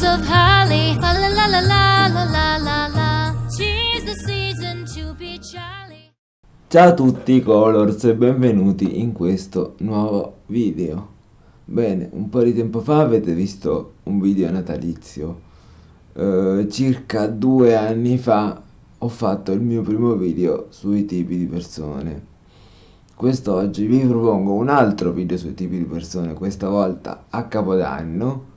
boughs of holly. La la la la la la la la. Tis the season to be jolly. Ciao a tutti Colors e benvenuti in questo nuovo video. Bene, un po' di tempo fa avete visto un video natalizio. Eh, circa due anni fa ho fatto il mio primo video sui tipi di persone. Quest'oggi vi propongo un altro video sui tipi di persone, questa volta a Capodanno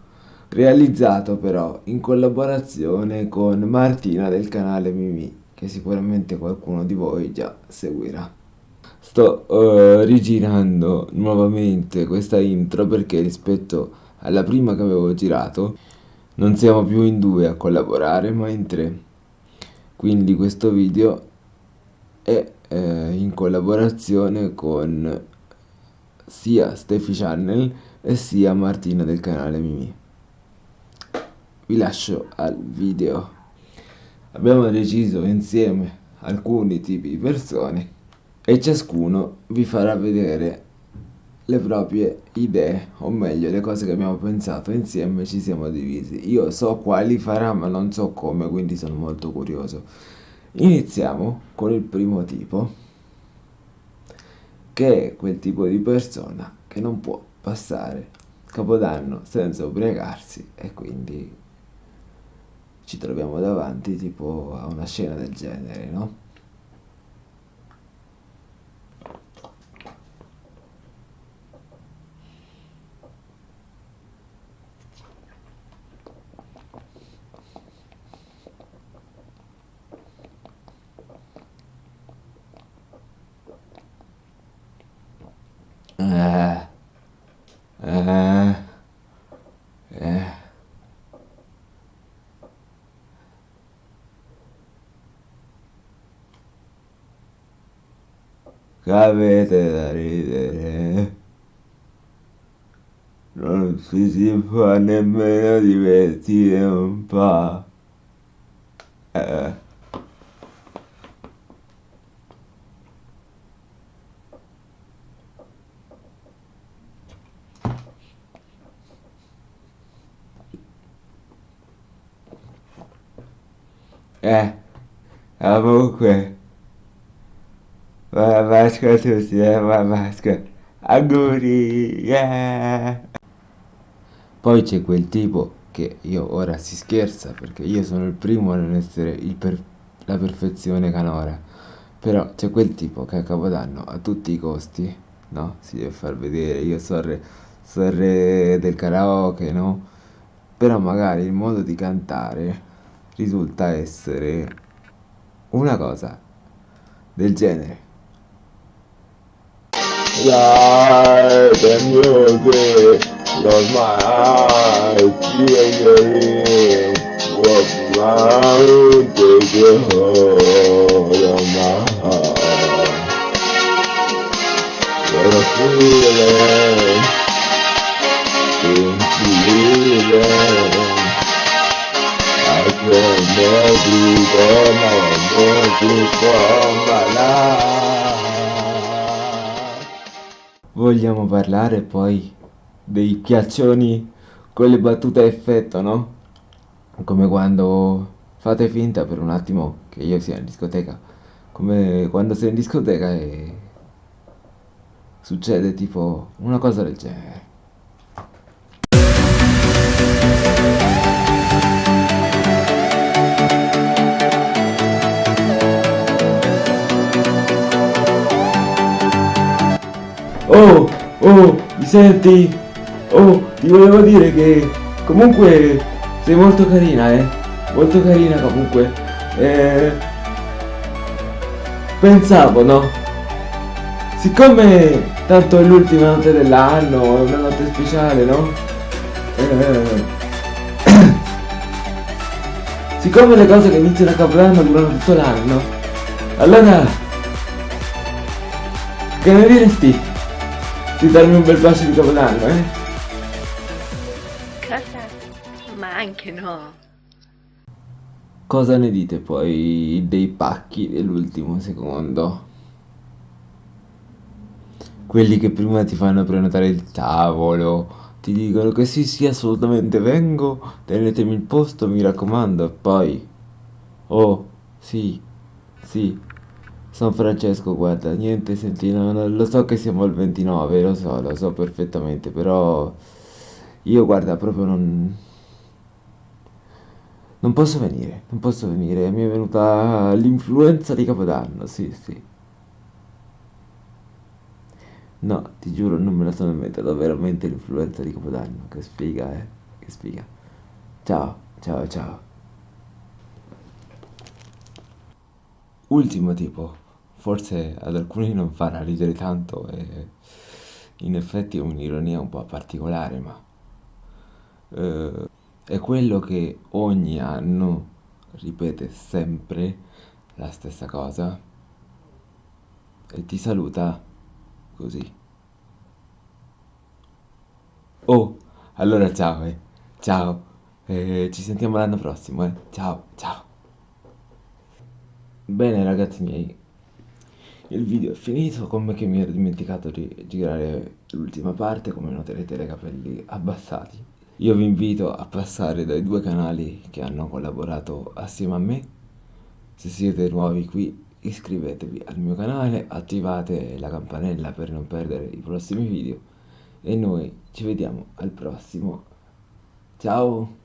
realizzato però in collaborazione con Martina del canale Mimi, che sicuramente qualcuno di voi già seguirà. Sto uh, rigirando nuovamente questa intro perché rispetto alla prima che avevo girato non siamo più in due a collaborare ma in tre. Quindi questo video è eh, in collaborazione con sia Steffi Channel e sia Martina del canale Mimi. Vi lascio al video. Abbiamo deciso insieme alcuni tipi di persone e ciascuno vi farà vedere le proprie idee, o meglio le cose che abbiamo pensato insieme ci siamo divisi. Io so quali farà ma non so come, quindi sono molto curioso. Iniziamo con il primo tipo, che è quel tipo di persona che non può passare Capodanno senza ubriacarsi e quindi troviamo davanti tipo a una scena del genere, no? Eh, eh. Avete da ridere? Non ci si può nemmeno divertire un po'. Eh. Eh, comunque, buona Pasqua a tutti, eh, Pasqua. Auguri, yeah! Poi c'è quel tipo che io ora si scherza perché io sono il primo a non essere per- la perfezione canora. Però c'è quel tipo che a Capodanno a tutti i costi, no? Si deve far vedere, io so re, so re del karaoke, no? Però magari il modo di cantare risulta essere una cosa del genere. lại đến như gì? Rồi mà chia người cuộc mãi từ kia hồ rồi mà rồi là kia lên tìm kia lên I can't never be gone, I'm not too far Vogliamo parlare poi dei piaccioni con le battute a effetto, no? Come quando fate finta per un attimo che io sia in discoteca. Come quando sei in discoteca e succede tipo una cosa del genere. Oh, oh, mi senti? Oh, ti volevo dire che comunque sei molto carina, eh? Molto carina comunque. Eh, pensavo, no? Siccome tanto è l'ultima notte dell'anno, è una notte speciale, no? Eh, siccome le cose che iniziano a capodanno durano tutto l'anno, allora che ne diresti? Di darmi un bel bacio di capodanno, eh? Cosa? Ma anche no. Cosa ne dite poi dei pacchi dell'ultimo secondo? Quelli che prima ti fanno prenotare il tavolo, ti dicono che sì sì assolutamente vengo, tenetemi il posto mi raccomando e poi... Oh, sì, sì, San Francesco guarda, niente senti, no, no, lo so che siamo al 29, lo so, lo so perfettamente, però io guarda proprio non... Non posso venire, non posso venire, mi è venuta l'influenza di Capodanno, sì, sì. No, ti giuro, non me la sono inventata veramente l'influenza di Capodanno, che sfiga, eh, che sfiga. Ciao, ciao, ciao. Ultimo tipo, forse ad alcuni non farà ridere tanto e in effetti è un'ironia un po' particolare, ma eh, è quello che ogni anno ripete sempre la stessa cosa e ti saluta così. Oh, allora ciao, eh. Ciao. Eh, ci sentiamo l'anno prossimo, eh. Ciao, ciao. Bene ragazzi miei, il video è finito, come che mi ero dimenticato di girare l'ultima parte, come noterete dai capelli abbassati. Io vi invito a passare dai due canali che hanno collaborato assieme a me. Se siete nuovi qui iscrivetevi al mio canale, attivate la campanella per non perdere i prossimi video e noi ci vediamo al prossimo. Ciao!